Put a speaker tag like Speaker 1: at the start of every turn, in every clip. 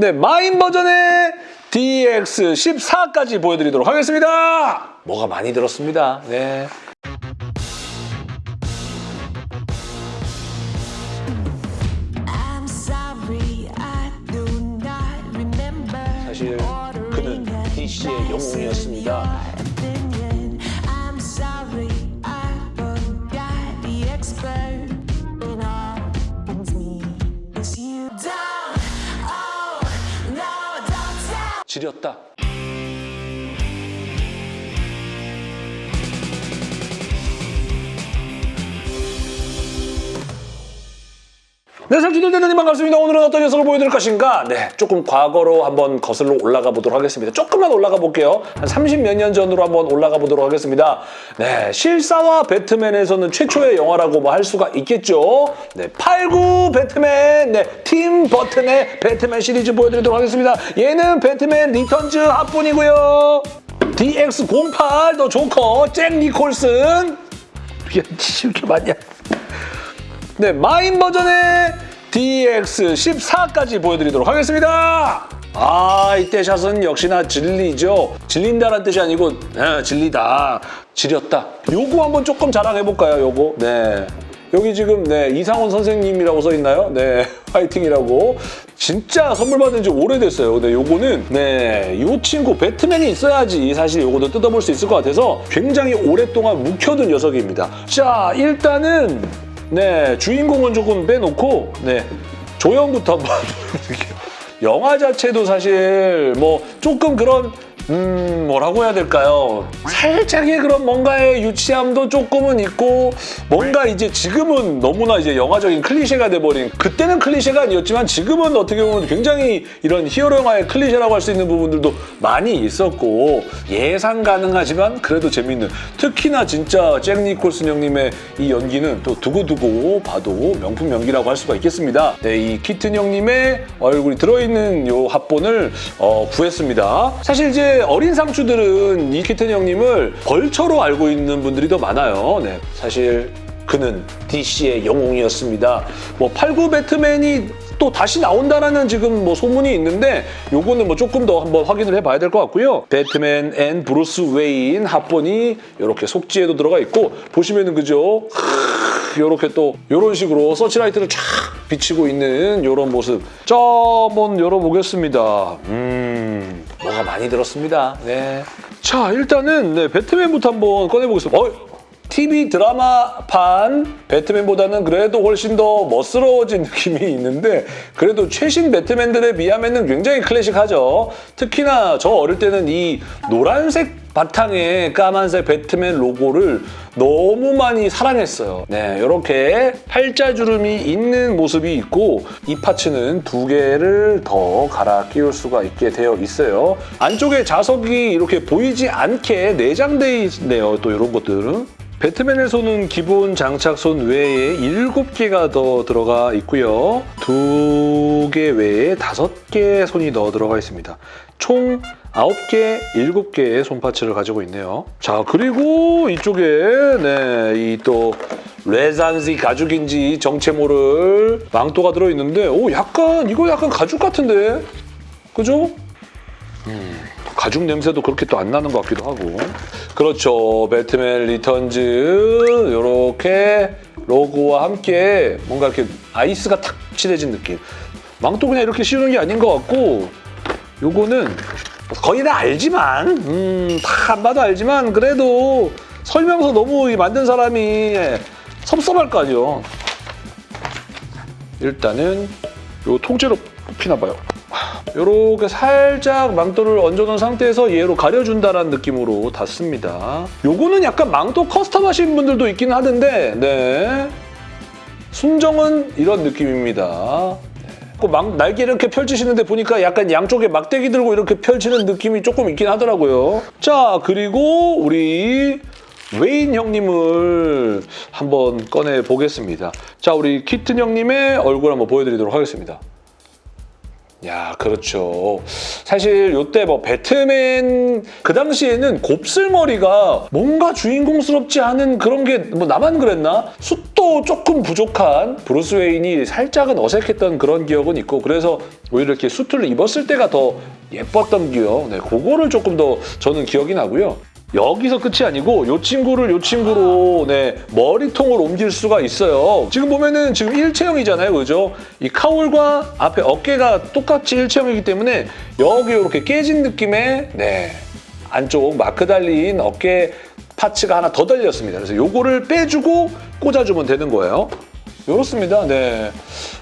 Speaker 1: 네, 마인 버전의 DX14까지 보여드리도록 하겠습니다. 뭐가 많이 들었습니다. 네. 지렸다. 네, 상추들 대단히 반갑습니다. 오늘은 어떤 녀석을 보여드릴 것인가? 네, 조금 과거로 한번 거슬러 올라가 보도록 하겠습니다. 조금만 올라가 볼게요. 한 30 몇 년 전으로 한번 올라가 보도록 하겠습니다. 네, 실사화 배트맨에서는 최초의 영화라고 뭐 할 수가 있겠죠. 네, 89 배트맨, 네, 팀 버튼의 배트맨 시리즈 보여드리도록 하겠습니다. 얘는 배트맨 리턴즈 합본이고요. DX08, 더 조커, 잭 니콜슨. 이게 이렇게 많냐? 네, 마인 버전의 DX14까지 보여드리도록 하겠습니다. 아, 이때 샷은 역시나 진리죠. 질린다는 뜻이 아니고 네, 진리다. 지렸다. 요거 한번 조금 자랑해볼까요, 요거? 네. 여기 지금 네 이상원 선생님이라고 써 있나요? 네 화이팅이라고 진짜 선물 받은 지 오래됐어요. 근데 요거는 네 요 친구 배트맨이 있어야지 사실 요거도 뜯어볼 수 있을 것 같아서 굉장히 오랫동안 묵혀둔 녀석입니다. 자 일단은 네 주인공은 조금 빼놓고 네 조형부터 한번 보여드릴게요. 영화 자체도 사실 뭐 조금 그런 음 뭐라고 해야 될까요? 살짝의 그런 뭔가의 유치함도 조금은 있고 뭔가 이제 지금은 너무나 이제 영화적인 클리셰가 돼버린 그때는 클리셰가 아니었지만 지금은 어떻게 보면 굉장히 이런 히어로 영화의 클리셰라고 할 수 있는 부분들도 많이 있었고 예상 가능하지만 그래도 재밌는 특히나 진짜 잭 니콜슨 형님의 이 연기는 또 두고두고 봐도 명품 연기라고 할 수가 있겠습니다. 네, 이 키튼 형님의 얼굴이 들어있는 요 합본을 어, 구했습니다. 사실 이제 어린 상추들은 이 키튼 형님을 벌처로 알고 있는 분들이 더 많아요. 네, 사실 그는 DC의 영웅이었습니다. 뭐 89 배트맨이 또 다시 나온다라는 지금 뭐 소문이 있는데 요거는 뭐 조금 더 한번 확인을 해봐야 될 것 같고요. 배트맨 앤 브루스 웨인 합본이 이렇게 속지에도 들어가 있고 보시면은 그죠? 이렇게 또 이런 식으로 서치라이트를 쫙 비치고 있는 이런 모습. 자, 한번 열어보겠습니다. 음, 뭐가 많이 들었습니다. 네. 자, 일단은 네, 배트맨부터 한번 꺼내보겠습니다. 어, TV 드라마판 배트맨보다는 그래도 훨씬 더 멋스러워진 느낌이 있는데 그래도 최신 배트맨들에 비하면 굉장히 클래식하죠. 특히나 저 어릴 때는 이 노란색 바탕에 까만색 배트맨 로고를 너무 많이 사랑했어요. 네, 이렇게 팔자주름이 있는 모습이 있고 이 파츠는 두 개를 더 갈아 끼울 수가 있게 되어 있어요. 안쪽에 자석이 이렇게 보이지 않게 내장되어 있네요. 또 이런 것들은. 배트맨에서는 기본 장착손 외에 7개가 더 들어가 있고요. 두개 외에 5개의 손이 더 들어가 있습니다. 총 9개, 7개의 손parts를 가지고 있네요. 자, 그리고 이쪽에 네, 이또 레잔지 가죽인지 정체 모를 망토가 들어있는데 오, 약간 이거 약간 가죽 같은데? 그죠? 가죽 냄새도 그렇게 또 안 나는 것 같기도 하고. 그렇죠. 배트맨 리턴즈 이렇게 로고와 함께 뭔가 이렇게 아이스가 탁 칠해진 느낌. 망토 그냥 이렇게 씌우는 게 아닌 것 같고 요거는 거의 다 알지만 음, 다 안 봐도 알지만 그래도 설명서 너무 이 만든 사람이 섭섭할 거 아니에요. 일단은 요 통째로 뽑히나 봐요 이렇게 살짝 망토를 얹어놓은 상태에서 얘로 가려준다는 느낌으로 닿습니다. 요거는 약간 망토 custom 하신 분들도 있긴 하던데 네. 순정은 이런 느낌입니다. 네. 막 날개 이렇게 펼치시는데 보니까 약간 양쪽에 막대기 들고 이렇게 펼치는 느낌이 조금 있긴 하더라고요. 자, 그리고 우리 웨인 형님을 한번 꺼내 보겠습니다. 자, 우리 키튼 형님의 얼굴 한번 보여드리도록 하겠습니다. 야, 그렇죠. 사실 요때 뭐 배트맨 그 당시에는 곱슬머리가 뭔가 주인공스럽지 않은 그런 게 뭐 나만 그랬나? 숱도 조금 부족한 브루스 웨인이 살짝은 어색했던 그런 기억은 있고 그래서 오히려 이렇게 수트를 입었을 때가 더 예뻤던 기억. 네, 그거를 조금 더 저는 기억이 나고요. 여기서 끝이 아니고 이 친구를 이 친구로 네, 머리통을 옮길 수가 있어요. 지금 보면은 지금 일체형이잖아요. 그죠? 이 카울과 앞에 어깨가 똑같이 일체형이기 때문에 여기 이렇게 깨진 느낌의 네, 안쪽 마크 달린 어깨 파츠가 하나 더 달렸습니다. 그래서 요거를 빼주고 꽂아주면 되는 거예요. 이렇습니다. 네.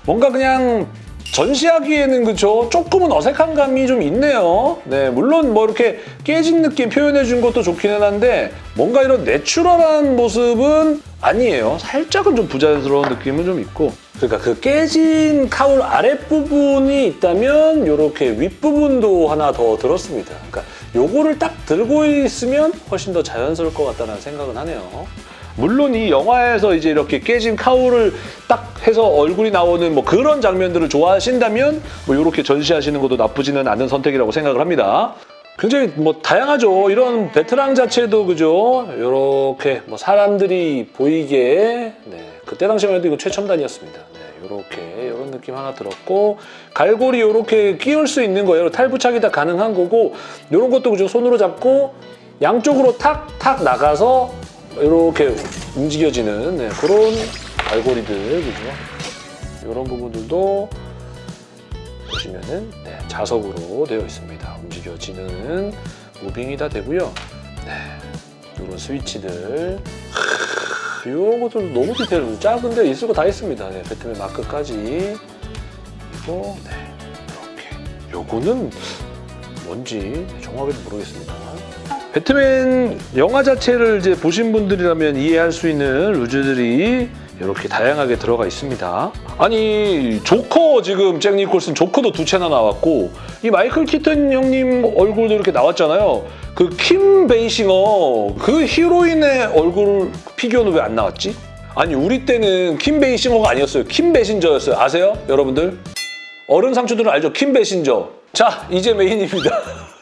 Speaker 1: 뭔가 그냥 전시하기에는 그죠 조금은 어색한 감이 좀 있네요. 네, 물론 뭐 이렇게 깨진 느낌 표현해 준 것도 좋기는 한데 뭔가 이런 내추럴한 모습은 아니에요. 살짝은 좀 부자연스러운 느낌은 좀 있고. 그러니까 그 깨진 카울 아랫부분이 있다면 이렇게 윗부분도 하나 더 들었습니다. 그러니까 요거를 딱 들고 있으면 훨씬 더 자연스러울 것 같다는 생각은 하네요. 물론 이 영화에서 이제 이렇게 깨진 카울을 딱 해서 얼굴이 나오는 뭐 그런 장면들을 좋아하신다면 뭐 이렇게 전시하시는 것도 나쁘지는 않은 선택이라고 생각을 합니다. 굉장히 뭐 다양하죠. 이런 베테랑 자체도 그죠. 이렇게 뭐 사람들이 보이게 네. 그때 당시만 해도 이거 최첨단이었습니다. 네, 이렇게 이런 느낌 하나 들었고 갈고리 이렇게 끼울 수 있는 거예요. 탈부착이 다 가능한 거고 이런 것도 그죠. 손으로 잡고 양쪽으로 탁탁 나가서 이렇게 움직여지는 네, 그런 갈고리들 그죠? 이런 부분들도 보시면은 네, 자석으로 되어 있습니다. 움직여지는 무빙이 다 되고요. 네, 이런 스위치들 이런 것들도 너무 디테일 작은데 있을 거 다 있습니다. 네, 배트맨 마크까지 그리고 네, 이렇게 요거는 뭔지 정확하게 모르겠습니다. 배트맨 영화 자체를 이제 보신 분들이라면 이해할 수 있는 loose들이 이렇게 다양하게 들어가 있습니다. 아니 조커 지금 잭 니콜슨 조커도 두 체나 나왔고 이 마이클 키튼 형님 얼굴도 이렇게 나왔잖아요. 그 킴 베이싱어 그 히로인의 얼굴 피규어는 왜 안 나왔지? 아니 우리 때는 킴 베이싱어가 아니었어요. 킴 베신저였어요. 아세요, 여러분들? 어른 상추들은 알죠? 킴 베신저. 자 이제 메인입니다.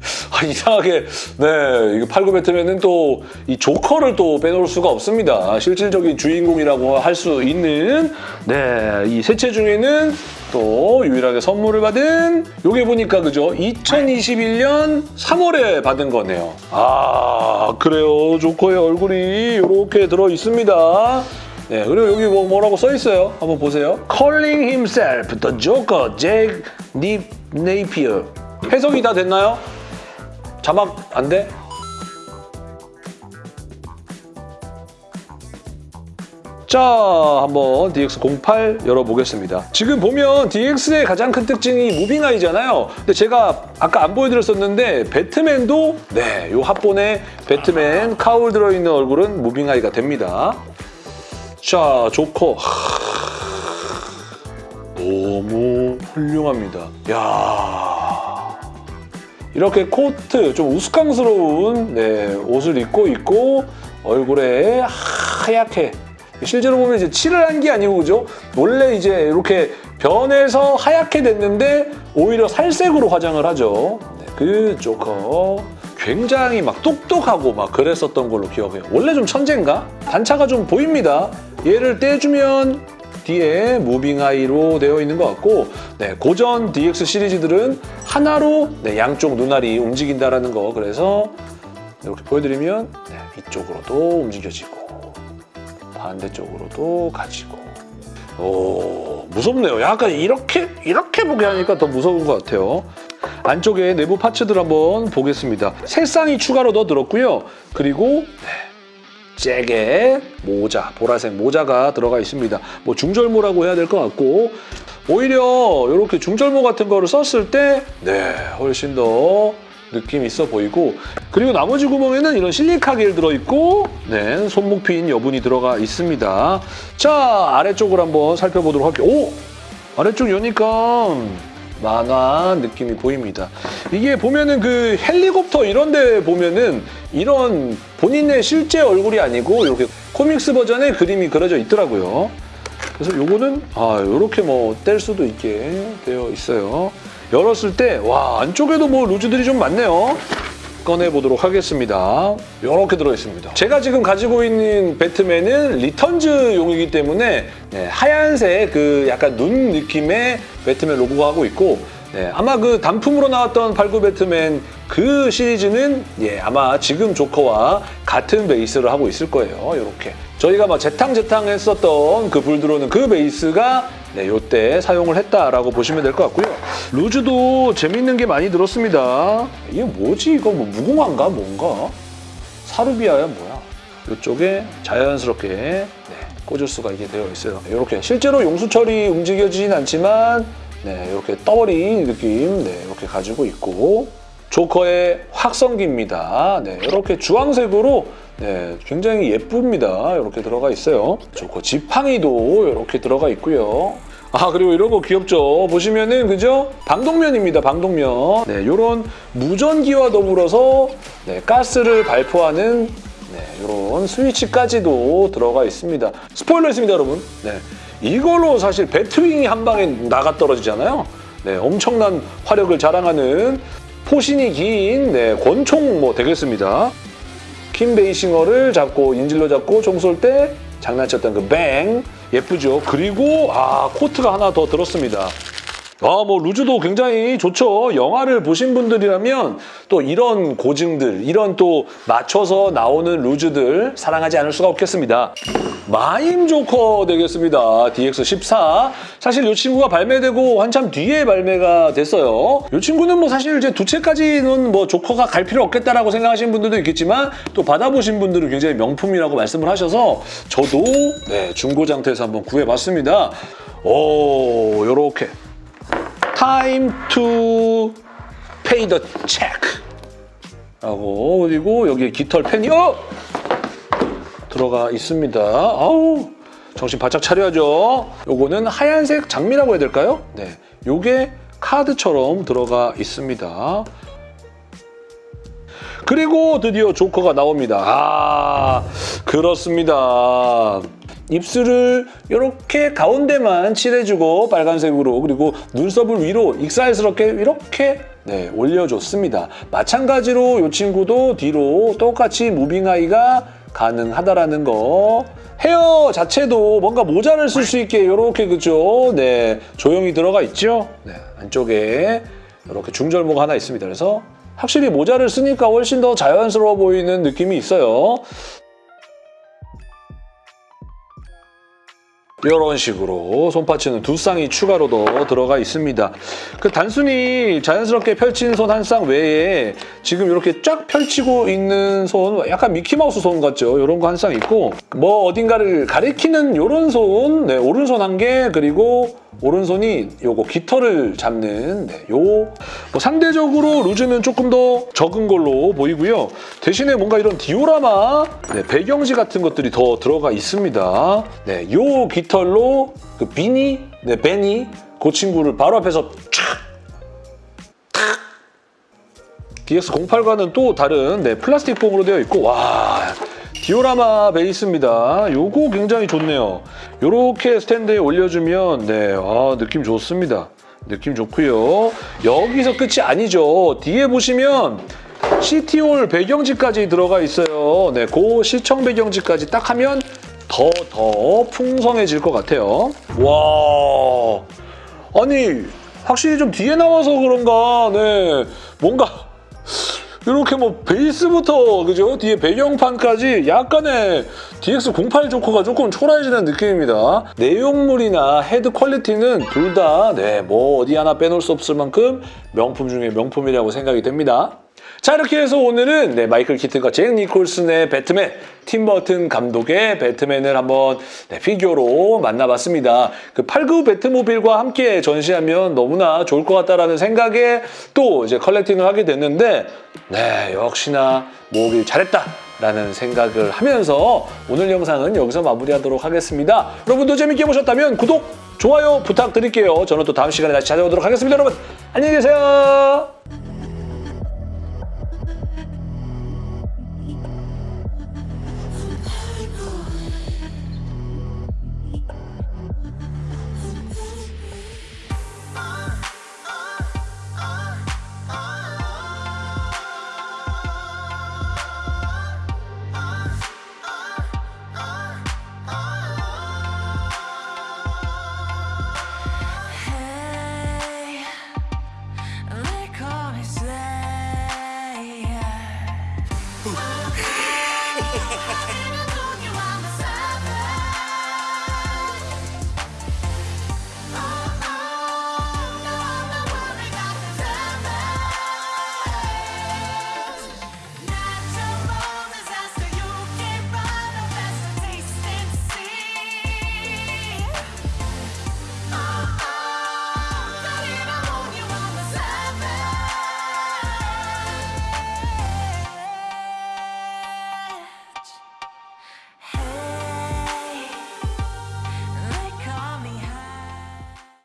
Speaker 1: 아, 이상하게 네89 배트맨은 또 이 조커를 또 빼놓을 수가 없습니다. 실질적인 주인공이라고 할 수 있는 네이 세채 중에는 또 유일하게 선물을 받은 요게 보니까 그죠 2021년 3월에 받은 거네요. 아 그래요 조커의 얼굴이 이렇게 들어 있습니다. 네, 그리고 여기 뭐 뭐라고 써 있어요? 한번 보세요. Calling himself the Joker, Jack Napier. 해석이 다 됐나요? 자막 안 돼? 자, 한번 DX08 열어보겠습니다. 지금 보면 DX의 가장 큰 특징이 무빙아이잖아요. 근데 제가 아까 안 보여드렸었는데 배트맨도 네, 요 합본에 배트맨 카울 들어있는 얼굴은 무빙아이가 됩니다. 자, 조커. 너무 훌륭합니다. 야 이렇게 코트, 좀 우스꽝스러운 네, 옷을 입고 있고 얼굴에 하얗게 실제로 보면 이제 칠을 한 게 아니고 그죠? 원래 이제 이렇게 변해서 하얗게 됐는데 오히려 살색으로 화장을 하죠. 네, 그 조커 굉장히 막 똑똑하고 막 그랬었던 걸로 기억해요. 원래 좀 천재인가? 단차가 좀 보입니다. 얘를 떼주면 뒤에 무빙 아이로 되어 있는 것 같고 네, 고전 DX 시리즈들은 하나로 네, 양쪽 눈알이 움직인다라는 거 그래서 이렇게 보여드리면 네, 이쪽으로도 움직여지고 반대쪽으로도 가지고 오 무섭네요. 약간 이렇게 이렇게 보게 하니까 더 무서운 것 같아요. 안쪽에 내부 파츠들 한번 보겠습니다. 색상이 추가로 더 들었고요. 그리고 네, 잭의 모자, 보라색 모자가 들어가 있습니다. 뭐 중절모라고 해야 될 것 같고 오히려 이렇게 중절모 같은 거를 썼을 때 네, 훨씬 더 느낌 있어 보이고 그리고 나머지 구멍에는 이런 실리카 겔 들어있고 네, 손목 핀 여분이 들어가 있습니다. 자, 아래쪽을 한번 살펴보도록 할게요. 오! 아래쪽 여니까 만화 느낌이 보입니다. 이게 보면은 그 헬리콥터 이런 데 보면은 이런 본인의 실제 얼굴이 아니고 이렇게 코믹스 버전의 그림이 그려져 있더라고요. 그래서 요거는 아 요렇게 뭐 뗄 수도 있게 되어 있어요. 열었을 때 와 안쪽에도 뭐 루즈들이 좀 많네요. 꺼내 보도록 하겠습니다. 이렇게 들어 있습니다. 제가 지금 가지고 있는 배트맨은 리턴즈용이기 때문에 네, 하얀색 그 약간 눈 느낌의 배트맨 로고가 하고 있고 네, 아마 그 단품으로 나왔던 발구 배트맨 그 시리즈는 예, 아마 지금 조커와 같은 베이스를 하고 있을 거예요. 이렇게 저희가 막 재탕재탕 했었던 그 불들어오는 그 베이스가 네, 요때 사용을 했다라고 보시면 될 것 같고요. 루즈도 재밌는 게 많이 들었습니다. 이게 뭐지? 이거 뭐 무궁화인가? 뭔가? 사르비아야 뭐야? 이쪽에 자연스럽게 네, 꽂을 수가 있게 되어 있어요. 이렇게 실제로 용수철이 움직여지진 않지만 네, 이렇게 떠버린 느낌 네, 이렇게 가지고 있고 조커의 확성기입니다. 네, 이렇게 주황색으로 네, 굉장히 예쁩니다. 이렇게 들어가 있어요. 조커 지팡이도 이렇게 들어가 있고요. 아 그리고 이런 거 귀엽죠. 보시면은 그죠? 방독면입니다. 방독면. 네, 이런 무전기와 더불어서 네, 가스를 발포하는 네, 이런 스위치까지도 들어가 있습니다. 스포일러 있습니다, 여러분. 네, 이걸로 사실 배트윙이 한 방에 나가 떨어지잖아요. 네, 엄청난 화력을 자랑하는 포신이 긴 네, 권총 뭐 되겠습니다. 킴 베이싱어를 잡고 인질로 잡고 총 쏠 때 장난쳤던 그 bang 예쁘죠. 그리고 아 코트가 하나 더 들었습니다. 아, 뭐 loose도 굉장히 좋죠. 영화를 보신 분들이라면 또 이런 고증들, 이런 또 맞춰서 나오는 루즈들 사랑하지 않을 수가 없겠습니다. 마임 조커 되겠습니다. DX14. 사실 이 친구가 발매되고 한참 뒤에 발매가 됐어요. 이 친구는 뭐 사실 이제 두 채까지는 뭐 조커가 갈 필요 없겠다라고 생각하시는 분들도 있겠지만 또 받아보신 분들은 굉장히 명품이라고 말씀을 하셔서 저도 네, 중고장터에서 한번 구해봤습니다. 오, 요렇게 time to pay the check 라고 그리고 여기에 깃털 펜이 어! 들어가 있습니다. 아우 정신 바짝 차려야죠. 요거는 하얀색 장미라고 해야 될까요? 네, 요게 카드처럼 들어가 있습니다. 그리고 드디어 조커가 나옵니다. 아, 그렇습니다. 입술을 이렇게 가운데만 칠해주고 빨간색으로 그리고 눈썹을 위로 익살스럽게 이렇게 네, 올려줬습니다. 마찬가지로 이 친구도 뒤로 똑같이 무빙아이가 가능하다라는 거 헤어 자체도 뭔가 모자를 쓸 수 있게 이렇게 그죠? 네, 조형이 들어가 있죠? 네, 안쪽에 이렇게 중절모가 하나 있습니다. 그래서 확실히 모자를 쓰니까 훨씬 더 자연스러워 보이는 느낌이 있어요. 이런 식으로 손파츠는 두 쌍이 추가로 더 들어가 있습니다. 그 단순히 자연스럽게 펼친 손 한 쌍 외에 지금 이렇게 쫙 펼치고 있는 손, 약간 미키마우스 손 같죠? 이런 거 한 쌍 있고 뭐 어딘가를 가리키는 이런 손, 네, 오른손 한 개, 그리고 오른손이 요거 깃털을 잡는 네, 요뭐 상대적으로 루즈는 조금 더 적은 걸로 보이고요. 대신에 뭔가 이런 디오라마 네, 배경지 같은 것들이 더 들어가 있습니다. 네, 요 깃털 로 그 비니, 네, 베니 그 친구를 바로 앞에서 촥 DX08과는 또 다른 네, 플라스틱 폼으로 되어 있고 와 디오라마 베이스입니다. 요거 굉장히 좋네요. 요렇게 스탠드에 올려주면 네, 아, 느낌 좋습니다. 느낌 좋고요. 여기서 끝이 아니죠. 뒤에 보시면 CT올 배경지까지 들어가 있어요. 네, 그 시청 배경지까지 딱 하면 더 더 풍성해질 것 같아요. 와, 아니 확실히 좀 뒤에 나와서 그런가, 네, 뭔가 이렇게 뭐 베이스부터 그죠 뒤에 배경판까지 약간의 DX08 조커가 조금 초라해지는 느낌입니다. 내용물이나 헤드 quality는 둘 다 네 뭐 어디 하나 빼놓을 수 없을 만큼 명품 중에 명품이라고 생각이 됩니다. 자 이렇게 해서 오늘은 네, 마이클 키튼과 잭 니콜슨의 배트맨, 팀 버튼 감독의 배트맨을 한번 네, 피규어로 만나봤습니다. 그89 배트모빌과 함께 전시하면 너무나 좋을 것 같다라는 생각에 또 이제 컬렉팅을 하게 됐는데 네 역시나 모으길 잘했다. 라는 생각을 하면서 오늘 영상은 여기서 마무리하도록 하겠습니다. 여러분도 재밌게 보셨다면 구독, 좋아요 부탁드릴게요. 저는 또 다음 시간에 다시 찾아오도록 하겠습니다. 여러분 안녕히 계세요.